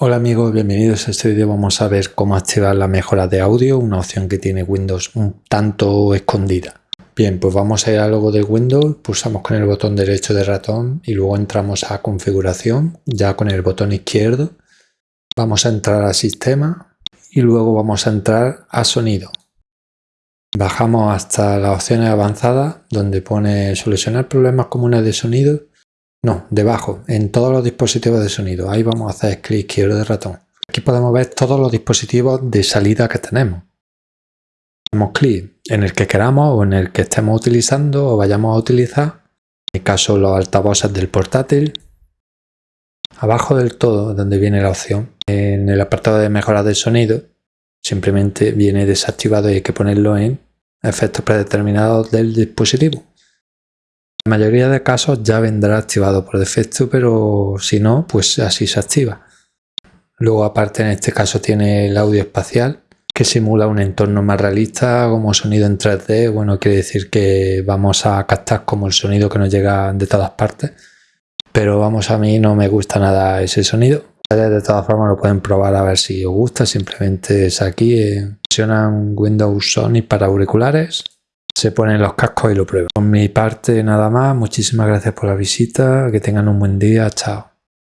Hola amigos, bienvenidos a este vídeo. Vamos a ver cómo activar la mejora de audio, una opción que tiene Windows un tanto escondida. Bien, pues vamos a ir al logo de Windows, pulsamos con el botón derecho de ratón y luego entramos a configuración, ya con el botón izquierdo. Vamos a entrar a sistema y luego vamos a entrar a sonido. Bajamos hasta las opciones avanzadas donde pone solucionar problemas comunes de sonido no, debajo, en todos los dispositivos de sonido. Ahí vamos a hacer clic izquierdo de ratón. Aquí podemos ver todos los dispositivos de salida que tenemos. Hacemos clic en el que queramos o en el que estemos utilizando o vayamos a utilizar. En mi caso los altavoces del portátil. Abajo del todo, donde viene la opción, en el apartado de mejora de sonido, simplemente viene desactivado y hay que ponerlo en efectos predeterminados del dispositivo. La mayoría de casos ya vendrá activado por defecto, pero si no, pues así se activa. Luego aparte en este caso tiene el audio espacial, que simula un entorno más realista como sonido en 3D. Bueno, quiere decir que vamos a captar como el sonido que nos llega de todas partes. Pero vamos, a mí no me gusta nada ese sonido. De todas formas lo pueden probar a ver si os gusta. Simplemente es aquí. Eh, funcionan Windows Sony para auriculares se ponen los cascos y lo prueban. Por mi parte nada más, muchísimas gracias por la visita, que tengan un buen día, chao.